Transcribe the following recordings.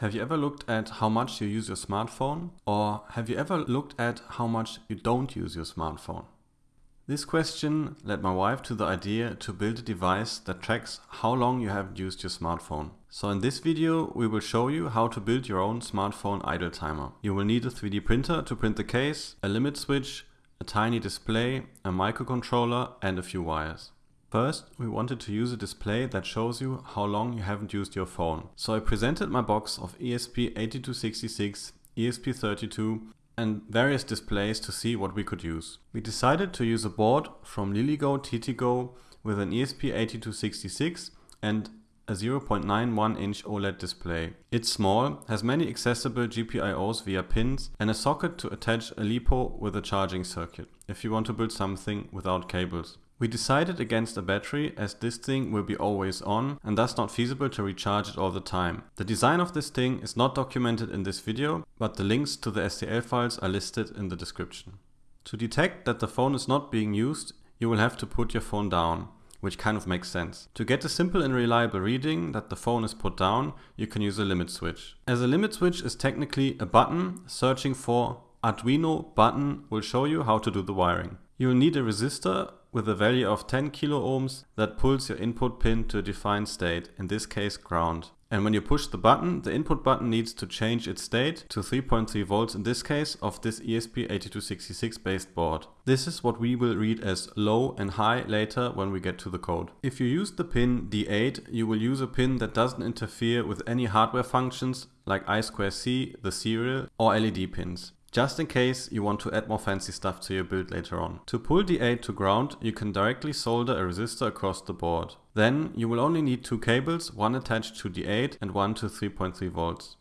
Have you ever looked at how much you use your smartphone? Or have you ever looked at how much you don't use your smartphone? This question led my wife to the idea to build a device that tracks how long you have used your smartphone. So in this video we will show you how to build your own smartphone idle timer. You will need a 3D printer to print the case, a limit switch, a tiny display, a microcontroller and a few wires. First, we wanted to use a display that shows you how long you haven't used your phone. So I presented my box of ESP8266, ESP32 and various displays to see what we could use. We decided to use a board from LilyGo TTGo with an ESP8266 and a 0.91 inch OLED display. It's small, has many accessible GPIOs via pins and a socket to attach a LiPo with a charging circuit if you want to build something without cables. We decided against a battery as this thing will be always on and thus not feasible to recharge it all the time. The design of this thing is not documented in this video, but the links to the STL files are listed in the description. To detect that the phone is not being used, you will have to put your phone down, which kind of makes sense. To get a simple and reliable reading that the phone is put down, you can use a limit switch. As a limit switch is technically a button, searching for Arduino button will show you how to do the wiring. You will need a resistor with a value of 10 kilo ohms that pulls your input pin to a defined state, in this case ground. And when you push the button, the input button needs to change its state to 3.3 volts in this case of this ESP8266 based board. This is what we will read as low and high later when we get to the code. If you use the pin D8, you will use a pin that doesn't interfere with any hardware functions like I2C, the serial or LED pins just in case you want to add more fancy stuff to your build later on. To pull D8 to ground, you can directly solder a resistor across the board. Then you will only need two cables, one attached to D8 and one to 3.3 volts.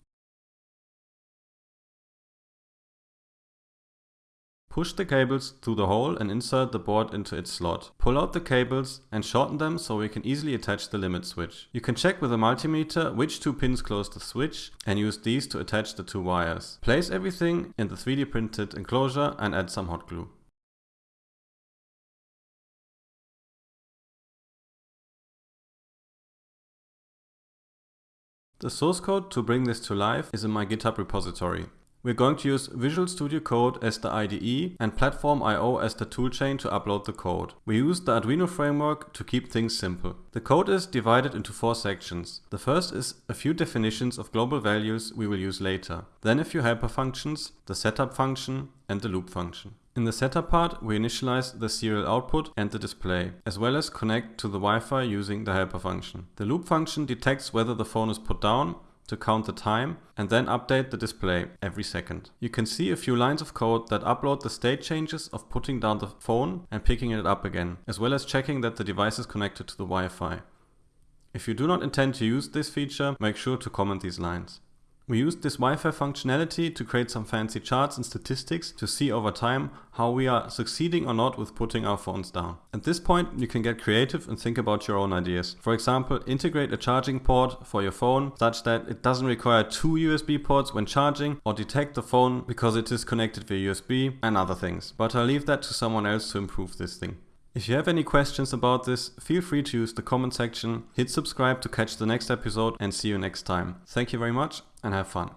Push the cables through the hole and insert the board into its slot. Pull out the cables and shorten them so we can easily attach the limit switch. You can check with a multimeter which two pins close the switch and use these to attach the two wires. Place everything in the 3D printed enclosure and add some hot glue. The source code to bring this to life is in my GitHub repository. We're going to use Visual Studio Code as the IDE and Platform IO as the toolchain to upload the code. We use the Arduino framework to keep things simple. The code is divided into four sections. The first is a few definitions of global values we will use later. Then a few helper functions, the setup function and the loop function. In the setup part, we initialize the serial output and the display, as well as connect to the Wi-Fi using the helper function. The loop function detects whether the phone is put down to count the time and then update the display every second. You can see a few lines of code that upload the state changes of putting down the phone and picking it up again, as well as checking that the device is connected to the Wi-Fi. If you do not intend to use this feature, make sure to comment these lines. We used this Wi-Fi functionality to create some fancy charts and statistics to see over time how we are succeeding or not with putting our phones down. At this point, you can get creative and think about your own ideas. For example, integrate a charging port for your phone such that it doesn't require two USB ports when charging or detect the phone because it is connected via USB and other things. But I'll leave that to someone else to improve this thing. If you have any questions about this, feel free to use the comment section, hit subscribe to catch the next episode and see you next time. Thank you very much and have fun.